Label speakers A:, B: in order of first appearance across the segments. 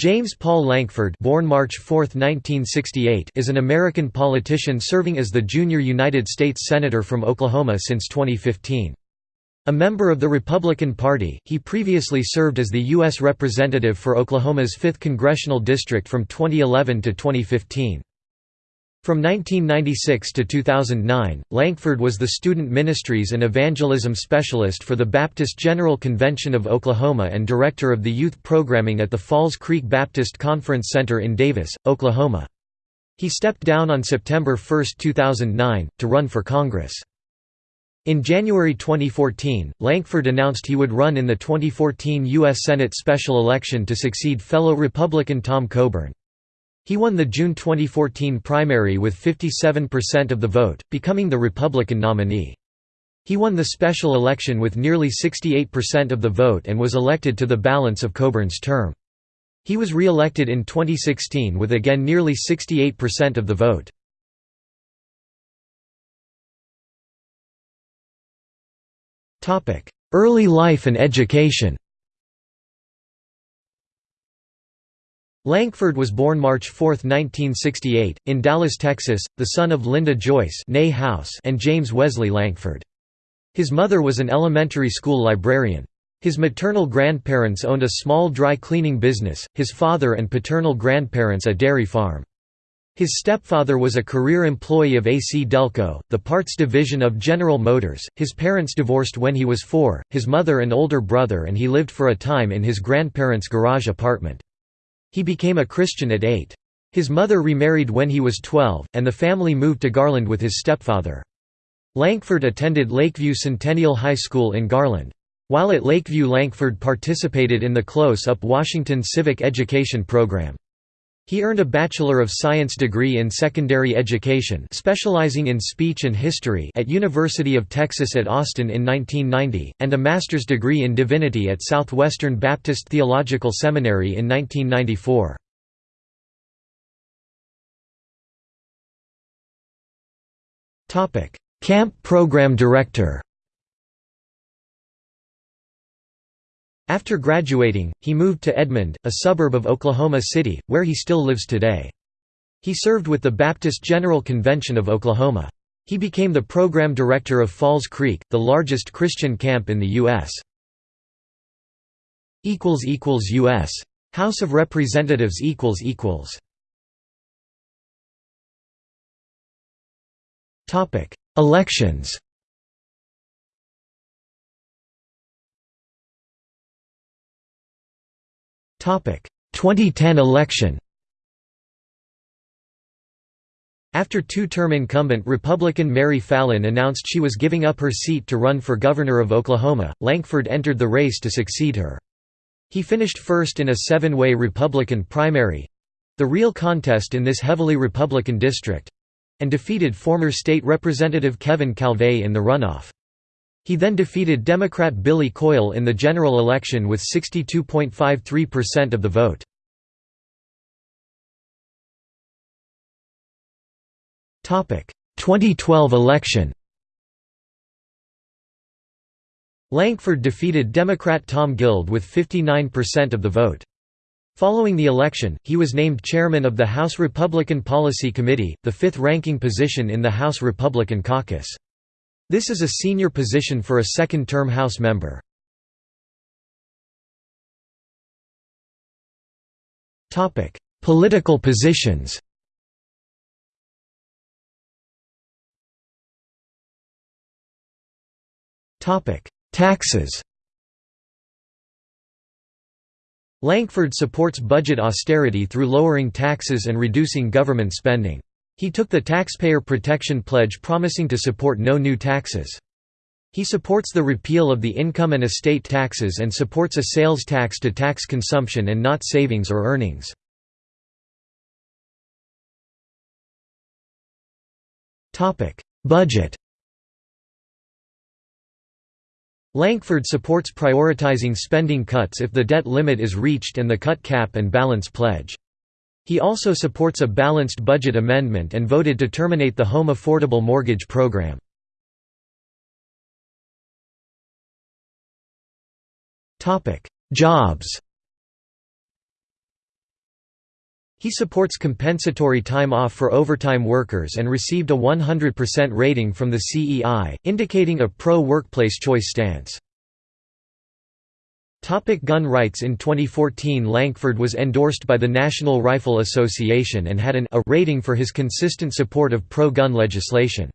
A: James Paul Lankford born March 4, 1968, is an American politician serving as the junior United States Senator from Oklahoma since 2015. A member of the Republican Party, he previously served as the U.S. Representative for Oklahoma's 5th Congressional District from 2011 to 2015. From 1996 to 2009, Lankford was the Student Ministries and Evangelism Specialist for the Baptist General Convention of Oklahoma and Director of the Youth Programming at the Falls Creek Baptist Conference Center in Davis, Oklahoma. He stepped down on September 1, 2009, to run for Congress. In January 2014, Lankford announced he would run in the 2014 U.S. Senate special election to succeed fellow Republican Tom Coburn. He won the June 2014 primary with 57% of the vote, becoming the Republican nominee. He won the special election with nearly 68% of the vote and was elected to the balance of Coburn's term. He was re-elected in 2016 with again nearly 68% of the vote. Early life and education Lankford was born March 4, 1968, in Dallas, Texas, the son of Linda Joyce House and James Wesley Lankford. His mother was an elementary school librarian. His maternal grandparents owned a small dry cleaning business, his father and paternal grandparents a dairy farm. His stepfather was a career employee of AC Delco, the parts division of General Motors. His parents divorced when he was four, his mother an older brother and he lived for a time in his grandparents' garage apartment. He became a Christian at eight. His mother remarried when he was 12, and the family moved to Garland with his stepfather. Lankford attended Lakeview Centennial High School in Garland. While at Lakeview Lankford participated in the Close-Up Washington Civic Education Program. He earned a Bachelor of Science degree in secondary education specializing in speech and history at University of Texas at Austin in 1990, and a master's degree in divinity at Southwestern Baptist Theological Seminary in 1994. Camp Program Director After graduating, he moved to Edmond, a suburb of Oklahoma City, where he still lives today. He served with the Baptist General Convention of Oklahoma. He became the program director of Falls Creek, the largest Christian camp in the U.S. U.S. House of Representatives Elections 2010 election. After two-term incumbent Republican Mary Fallin announced she was giving up her seat to run for governor of Oklahoma, Lankford entered the race to succeed her. He finished first in a seven-way Republican primary—the real contest in this heavily Republican district—and defeated former state representative Kevin Calvey in the runoff. He then defeated Democrat Billy Coyle in the general election with 62.53% of the vote. Topic: 2012 election. Lankford defeated Democrat Tom Guild with 59% of the vote. Following the election, he was named chairman of the House Republican Policy Committee, the fifth-ranking position in the House Republican caucus. This is a senior position for a second-term House member. Political positions Taxes Lankford supports budget austerity through lowering taxes and reducing government spending. He took the Taxpayer Protection Pledge promising to support no new taxes. He supports the repeal of the income and estate taxes and supports a sales tax to tax consumption and not savings or earnings. Budget Lankford supports prioritizing spending cuts if the debt limit is reached and the cut cap and balance pledge. He also supports a balanced budget amendment and voted to terminate the Home Affordable Mortgage Program. Jobs He supports compensatory time off for overtime workers and received a 100% rating from the CEI, indicating a pro-workplace choice stance. Topic gun rights In 2014 Lankford was endorsed by the National Rifle Association and had an A rating for his consistent support of pro-gun legislation.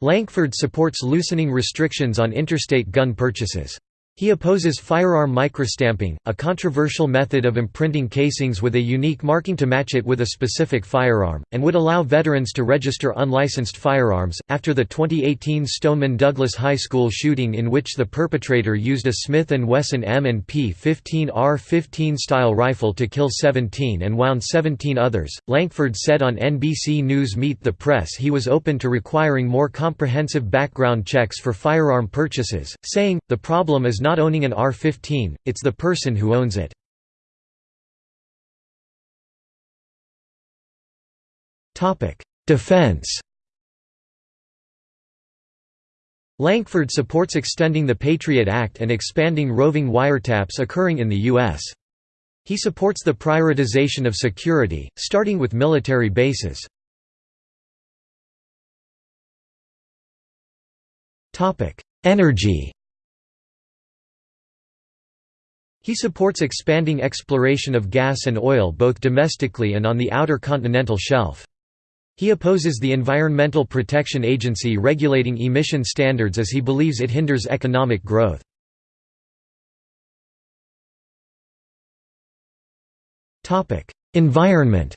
A: Lankford supports loosening restrictions on interstate gun purchases. He opposes firearm microstamping, a controversial method of imprinting casings with a unique marking to match it with a specific firearm, and would allow veterans to register unlicensed firearms. After the 2018 Stoneman Douglas High School shooting, in which the perpetrator used a Smith & Wesson M&P 15R15 style rifle to kill 17 and wound 17 others, Lankford said on NBC News Meet the Press he was open to requiring more comprehensive background checks for firearm purchases, saying, The problem is not owning an AR-15, it's the person who owns it. Defense Lankford supports extending the Patriot Act and expanding roving wiretaps occurring in the U.S. He supports the prioritization of security, starting with military bases. Energy He supports expanding exploration of gas and oil both domestically and on the outer continental shelf. He opposes the Environmental Protection Agency regulating emission standards as he believes it hinders economic growth. Environment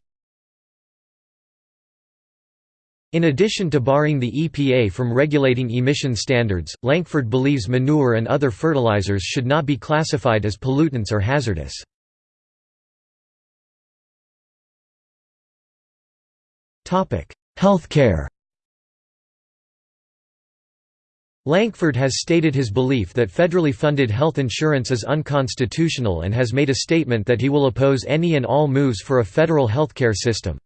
A: In addition to barring the EPA from regulating emission standards, Lankford believes manure and other fertilizers should not be classified as pollutants or hazardous. Healthcare Lankford has stated his belief that federally funded health insurance is unconstitutional and has made a statement that he will oppose any and all moves for a federal healthcare system.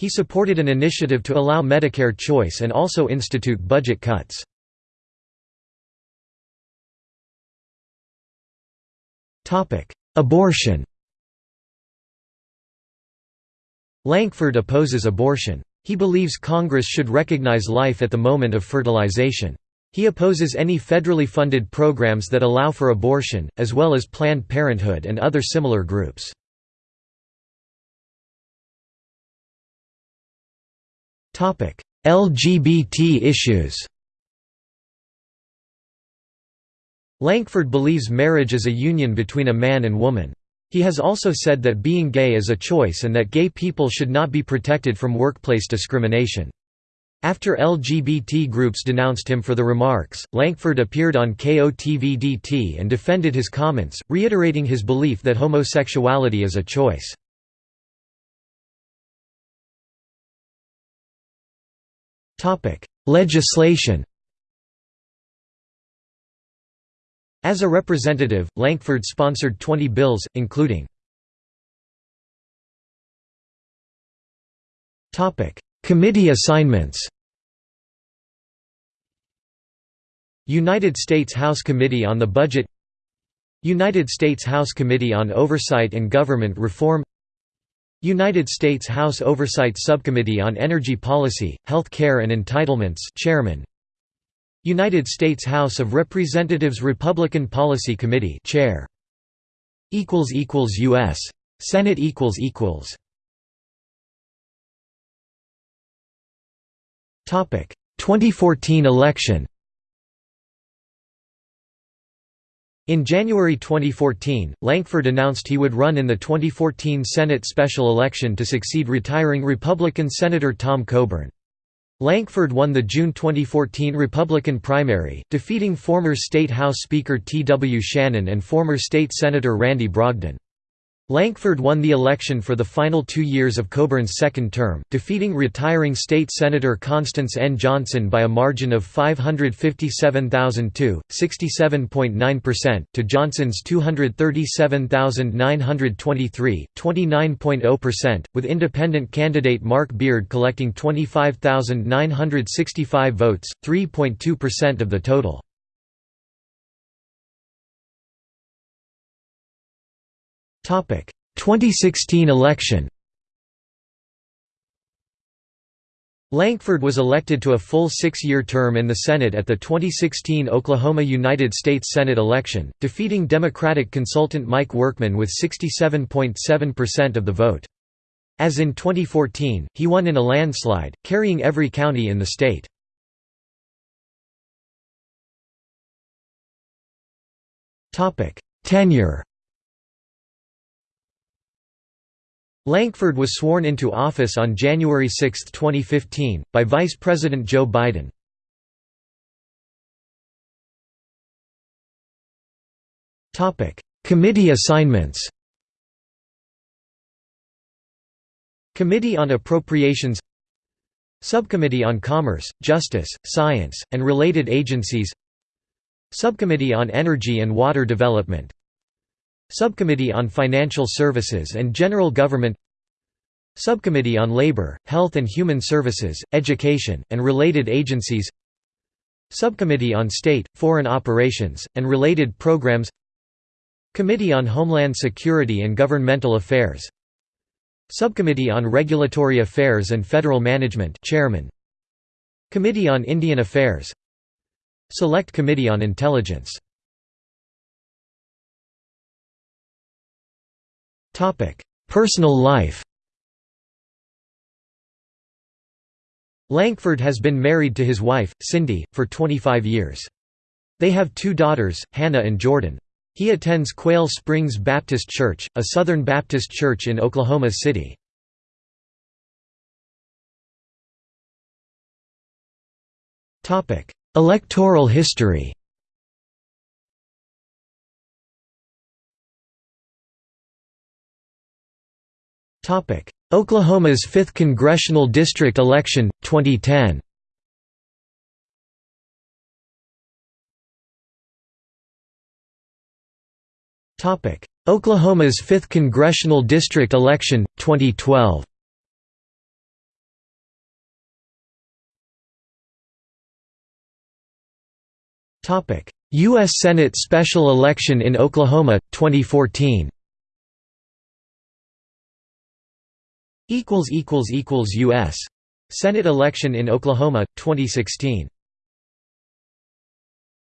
A: He supported an initiative to allow Medicare choice and also institute budget cuts. Abortion Lankford opposes abortion. He believes Congress should recognize life at the moment of fertilization. He opposes any federally funded programs that allow for abortion, as well as Planned Parenthood and other similar groups. LGBT issues Lankford believes marriage is a union between a man and woman. He has also said that being gay is a choice and that gay people should not be protected from workplace discrimination. After LGBT groups denounced him for the remarks, Lankford appeared on KOTV-DT and defended his comments, reiterating his belief that homosexuality is a choice. Legislation As a representative, Lankford sponsored 20 bills, including Committee assignments United States House Committee on the Budget United States House Committee on Oversight and Government Reform United States House Oversight Subcommittee on Energy Policy, Health Care and Entitlements Chairman. United States House of Representatives Republican Policy Committee Chair. Equals equals US Senate equals equals. Topic. 2014 election In January 2014, Lankford announced he would run in the 2014 Senate special election to succeed retiring Republican Senator Tom Coburn. Lankford won the June 2014 Republican primary, defeating former State House Speaker T. W. Shannon and former State Senator Randy Brogdon. Lankford won the election for the final two years of Coburn's second term, defeating retiring State Senator Constance N. Johnson by a margin of 557,002, 67.9%, to Johnson's 237,923, 29.0%, with independent candidate Mark Beard collecting 25,965 votes, 3.2% of the total. 2016 election Lankford was elected to a full six-year term in the Senate at the 2016 Oklahoma United States Senate election, defeating Democratic consultant Mike Workman with 67.7% of the vote. As in 2014, he won in a landslide, carrying every county in the state. Tenure Lankford was sworn into office on January 6, 2015, by Vice President Joe Biden. Committee assignments. Committee on Appropriations. Subcommittee on Commerce, Justice, Science, and Related Agencies. Subcommittee on Energy and Water Development Subcommittee on Financial Services and General Government Subcommittee on Labor, Health and Human Services, Education, and Related Agencies Subcommittee on State, Foreign Operations, and Related Programs Committee on Homeland Security and Governmental Affairs Subcommittee on Regulatory Affairs and Federal Management Chairman. Committee on Indian Affairs Select Committee on Intelligence Personal life Lankford has been married to his wife, Cindy, for 25 years. They have two daughters, Hannah and Jordan. He attends Quail Springs Baptist Church, a Southern Baptist church in Oklahoma City. Electoral history Oklahoma's 5th Congressional District election, 2010 Oklahoma's 5th Congressional District election, 2012 U.S. Senate special election in Oklahoma, 2014 U.S. Senate election in Oklahoma, 2016